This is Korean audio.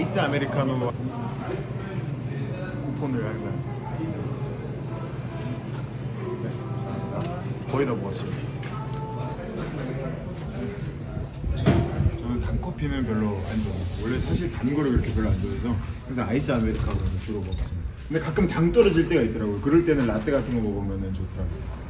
아이스 아메리카노 쿠폰을 항상 네, 잘합니다. 거의 다 먹었습니다. 저는 단 커피는 별로 안 좋아해요. 원래 사실 단 거를 그렇게 별로 안 좋아해서 항상 아이스 아메리카노를 주로 먹었습니다 근데 가끔 당 떨어질 때가 있더라고요. 그럴 때는 라떼 같은 거 먹으면 좋더라고요.